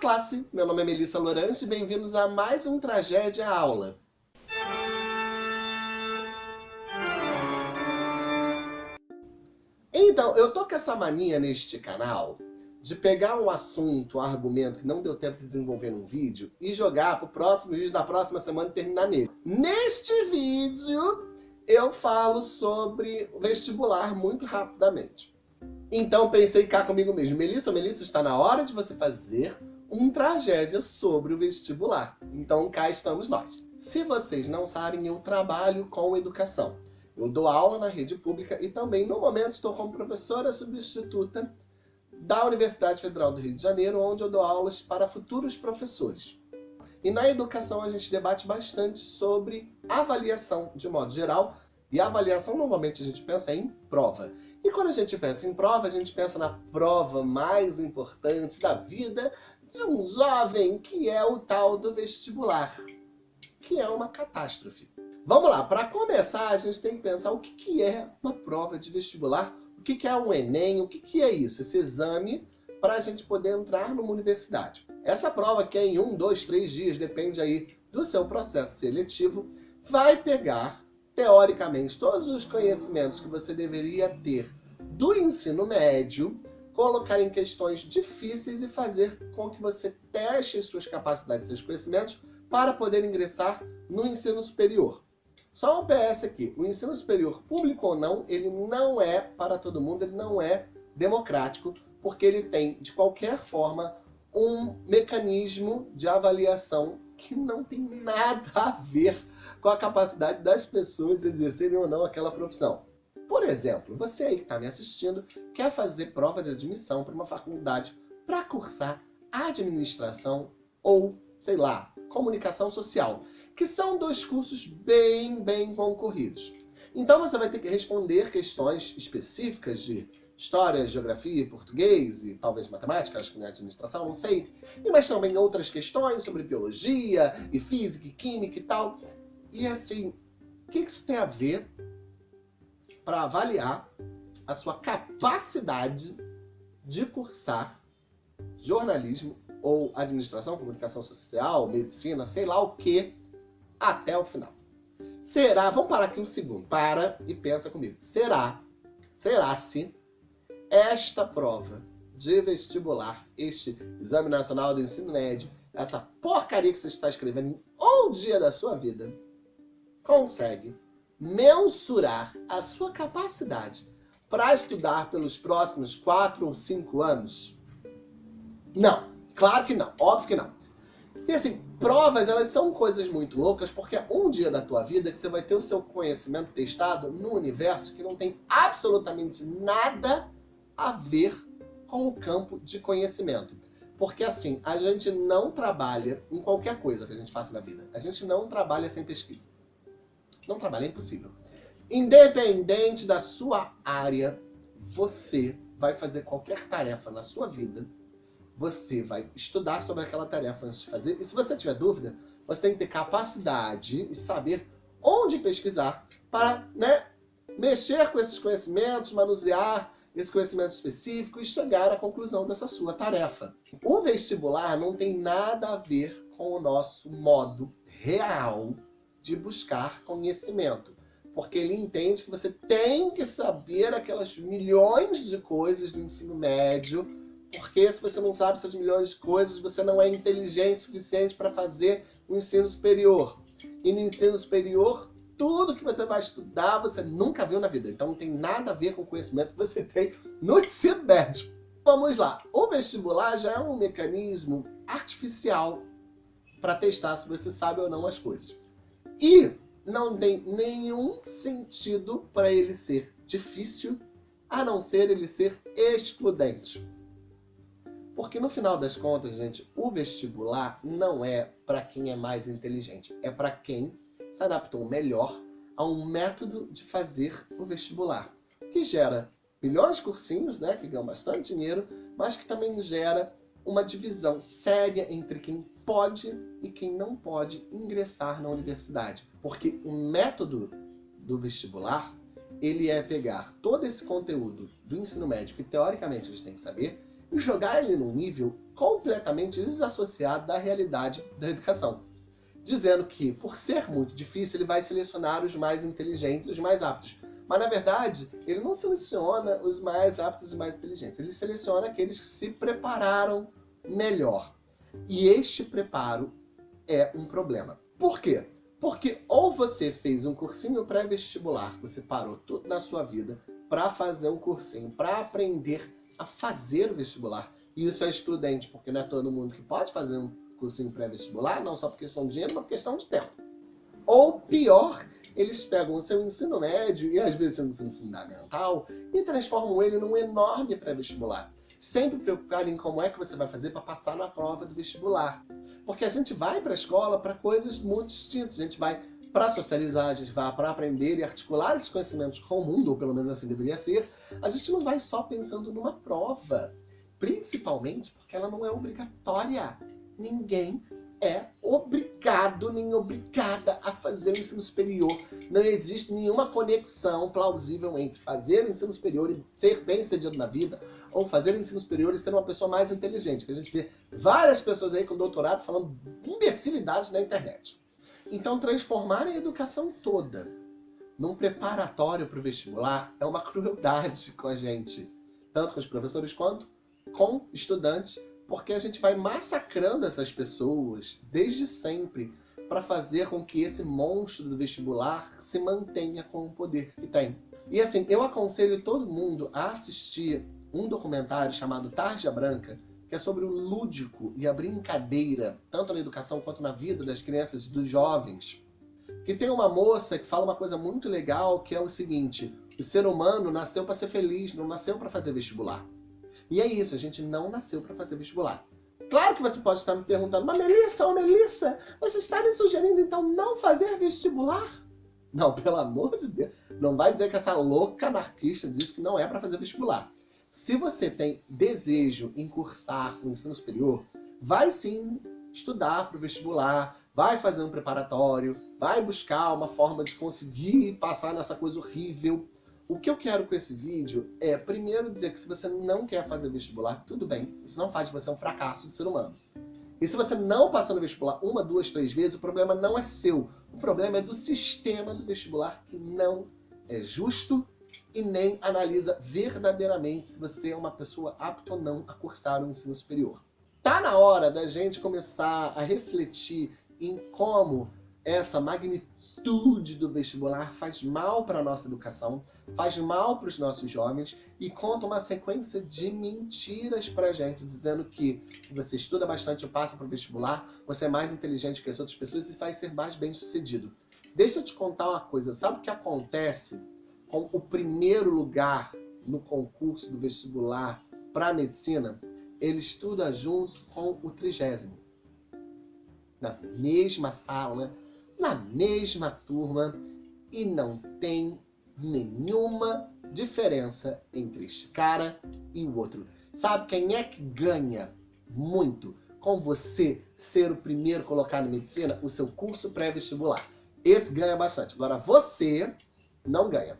classe! Meu nome é Melissa Lorante e bem-vindos a mais um Tragédia Aula. Então, eu tô com essa mania neste canal de pegar um assunto, um argumento que não deu tempo de desenvolver num vídeo e jogar pro próximo vídeo da próxima semana e terminar nele. Neste vídeo, eu falo sobre vestibular muito rapidamente. Então pensei cá comigo mesmo, Melissa, Melissa, está na hora de você fazer um tragédia sobre o vestibular. Então cá estamos nós. Se vocês não sabem, eu trabalho com educação. Eu dou aula na rede pública e também, no momento, estou como professora substituta da Universidade Federal do Rio de Janeiro, onde eu dou aulas para futuros professores. E na educação a gente debate bastante sobre avaliação de modo geral, e avaliação normalmente a gente pensa em prova. E quando a gente pensa em prova, a gente pensa na prova mais importante da vida de um jovem, que é o tal do vestibular, que é uma catástrofe. Vamos lá, para começar a gente tem que pensar o que, que é uma prova de vestibular, o que, que é um Enem, o que, que é isso, esse exame para a gente poder entrar numa universidade. Essa prova que é em um, dois, três dias, depende aí do seu processo seletivo, vai pegar, teoricamente, todos os conhecimentos que você deveria ter do ensino médio, colocar em questões difíceis e fazer com que você teste suas capacidades e seus conhecimentos para poder ingressar no ensino superior. Só um PS aqui, o ensino superior, público ou não, ele não é para todo mundo, ele não é democrático, porque ele tem, de qualquer forma, um mecanismo de avaliação que não tem nada a ver com a capacidade das pessoas exercerem ou não aquela profissão. Por exemplo, você aí que está me assistindo quer fazer prova de admissão para uma faculdade para cursar administração ou, sei lá, comunicação social, que são dois cursos bem, bem concorridos. Então você vai ter que responder questões específicas de história, geografia, português e talvez matemática, acho que não é administração, não sei. Mas também outras questões sobre biologia e física e química e tal. E assim, o que isso tem a ver para avaliar a sua capacidade de cursar jornalismo ou administração, comunicação social, medicina, sei lá o que, até o final. Será, vamos parar aqui um segundo, para e pensa comigo. Será, será se esta prova de vestibular, este Exame Nacional do Ensino Médio, essa porcaria que você está escrevendo em um dia da sua vida, consegue mensurar a sua capacidade para estudar pelos próximos 4 ou 5 anos? Não, claro que não, óbvio que não. E assim, provas elas são coisas muito loucas porque é um dia da tua vida que você vai ter o seu conhecimento testado no universo que não tem absolutamente nada a ver com o campo de conhecimento. Porque assim, a gente não trabalha em qualquer coisa que a gente faça na vida. A gente não trabalha sem pesquisa. Não trabalha, é impossível. Independente da sua área, você vai fazer qualquer tarefa na sua vida, você vai estudar sobre aquela tarefa antes de fazer, e se você tiver dúvida, você tem que ter capacidade e saber onde pesquisar para né, mexer com esses conhecimentos, manusear esse conhecimento específico e chegar à conclusão dessa sua tarefa. O vestibular não tem nada a ver com o nosso modo real de buscar conhecimento. Porque ele entende que você tem que saber aquelas milhões de coisas do ensino médio, porque se você não sabe essas milhões de coisas, você não é inteligente o suficiente para fazer o ensino superior. E no ensino superior, tudo que você vai estudar, você nunca viu na vida. Então não tem nada a ver com o conhecimento que você tem no ensino médio. Vamos lá. O vestibular já é um mecanismo artificial para testar se você sabe ou não as coisas. E não tem nenhum sentido para ele ser difícil, a não ser ele ser excludente. Porque no final das contas, gente, o vestibular não é para quem é mais inteligente. É para quem se adaptou melhor a um método de fazer o vestibular. Que gera de cursinhos, né, que ganham bastante dinheiro, mas que também gera uma divisão séria entre quem pode e quem não pode ingressar na universidade. Porque o método do vestibular, ele é pegar todo esse conteúdo do ensino médio, que teoricamente a gente tem que saber, e jogar ele num nível completamente desassociado da realidade da educação. Dizendo que, por ser muito difícil, ele vai selecionar os mais inteligentes os mais aptos. Mas, na verdade, ele não seleciona os mais aptos e mais inteligentes. Ele seleciona aqueles que se prepararam melhor. E este preparo é um problema. Por quê? Porque ou você fez um cursinho pré-vestibular, você parou tudo na sua vida para fazer um cursinho, para aprender a fazer o vestibular. E isso é excludente, porque não é todo mundo que pode fazer um cursinho pré-vestibular, não só por questão de dinheiro, mas por questão de tempo. Ou pior, eles pegam o seu ensino médio e às vezes seu ensino fundamental e transformam ele num enorme pré-vestibular. Sempre preocupado em como é que você vai fazer para passar na prova do vestibular. Porque a gente vai para a escola para coisas muito distintas. A gente vai para socializar, a gente vai para aprender e articular esses conhecimentos com o mundo, ou pelo menos assim deveria ser. A gente não vai só pensando numa prova. Principalmente porque ela não é obrigatória. Ninguém é obrigado nem obrigada a fazer o ensino superior. Não existe nenhuma conexão plausível entre fazer o ensino superior e ser bem sucedido na vida, ou fazer o ensino superior e ser uma pessoa mais inteligente. Que a gente vê várias pessoas aí com doutorado falando imbecilidades na internet. Então, transformar a educação toda num preparatório para o vestibular é uma crueldade com a gente. Tanto com os professores quanto com estudantes porque a gente vai massacrando essas pessoas desde sempre para fazer com que esse monstro do vestibular se mantenha com o poder que tem. E assim, eu aconselho todo mundo a assistir um documentário chamado Tarja Branca, que é sobre o lúdico e a brincadeira, tanto na educação quanto na vida das crianças e dos jovens. Que tem uma moça que fala uma coisa muito legal, que é o seguinte, o ser humano nasceu para ser feliz, não nasceu para fazer vestibular. E é isso, a gente não nasceu para fazer vestibular. Claro que você pode estar me perguntando, mas Melissa, ô Melissa, você está me sugerindo então não fazer vestibular? Não, pelo amor de Deus. Não vai dizer que essa louca anarquista disse que não é para fazer vestibular. Se você tem desejo em cursar o ensino superior, vai sim estudar para o vestibular, vai fazer um preparatório, vai buscar uma forma de conseguir passar nessa coisa horrível o que eu quero com esse vídeo é, primeiro, dizer que se você não quer fazer vestibular, tudo bem. Isso não faz de você um fracasso de ser humano. E se você não passar no vestibular uma, duas, três vezes, o problema não é seu. O problema é do sistema do vestibular que não é justo e nem analisa verdadeiramente se você é uma pessoa apta ou não a cursar o ensino superior. Tá na hora da gente começar a refletir em como essa magnitude do vestibular faz mal para a nossa educação, faz mal para os nossos jovens e conta uma sequência de mentiras para a gente, dizendo que se você estuda bastante e passa para o vestibular, você é mais inteligente que as outras pessoas e vai ser mais bem sucedido. Deixa eu te contar uma coisa, sabe o que acontece com o primeiro lugar no concurso do vestibular para medicina? Ele estuda junto com o trigésimo. Na mesma sala, na mesma turma, e não tem nenhuma diferença entre este cara e o outro. Sabe quem é que ganha muito com você ser o primeiro colocado em medicina? O seu curso pré-vestibular. Esse ganha bastante. Agora você não ganha.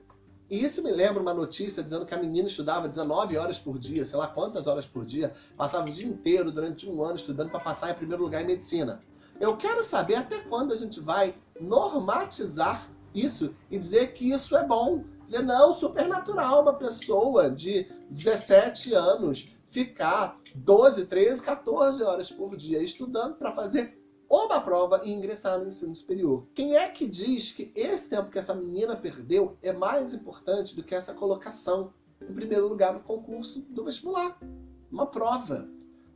E isso me lembra uma notícia dizendo que a menina estudava 19 horas por dia, sei lá quantas horas por dia, passava o dia inteiro durante um ano estudando para passar em primeiro lugar em medicina. Eu quero saber até quando a gente vai normatizar isso e dizer que isso é bom. Dizer, não, supernatural uma pessoa de 17 anos ficar 12, 13, 14 horas por dia estudando para fazer uma prova e ingressar no ensino superior. Quem é que diz que esse tempo que essa menina perdeu é mais importante do que essa colocação em primeiro lugar no concurso do vestibular? Uma prova.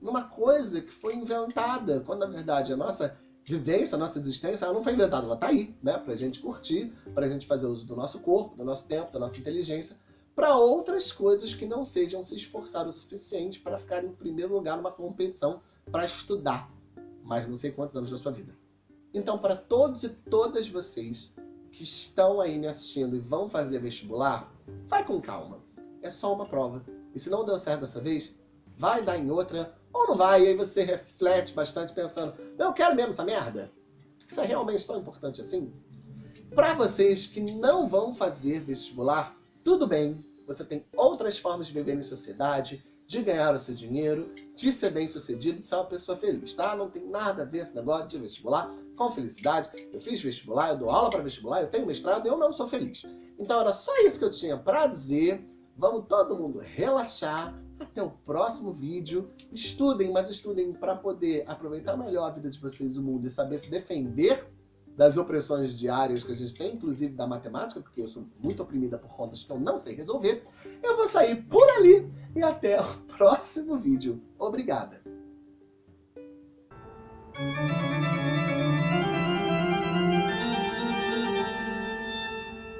Numa coisa que foi inventada, quando na verdade a nossa vivência, a nossa existência, ela não foi inventada, ela está aí, né? Para a gente curtir, para a gente fazer uso do nosso corpo, do nosso tempo, da nossa inteligência, para outras coisas que não sejam se esforçar o suficiente para ficar em primeiro lugar numa competição para estudar mais não sei quantos anos da sua vida. Então, para todos e todas vocês que estão aí me assistindo e vão fazer vestibular, vai com calma. É só uma prova. E se não deu certo dessa vez, vai dar em outra ou não vai? E aí você reflete bastante pensando, eu quero mesmo essa merda? Isso é realmente tão importante assim? Para vocês que não vão fazer vestibular, tudo bem. Você tem outras formas de viver em sociedade, de ganhar o seu dinheiro, de ser bem sucedido, de ser uma pessoa feliz, tá? Não tem nada a ver esse negócio de vestibular com felicidade. Eu fiz vestibular, eu dou aula para vestibular, eu tenho mestrado e eu não sou feliz. Então era só isso que eu tinha para dizer. Vamos todo mundo relaxar. Até o próximo vídeo. Estudem, mas estudem para poder aproveitar melhor a vida de vocês, o mundo e saber se defender das opressões diárias que a gente tem, inclusive da matemática, porque eu sou muito oprimida por contas que eu não sei resolver. Eu vou sair por ali e até o próximo vídeo. Obrigada!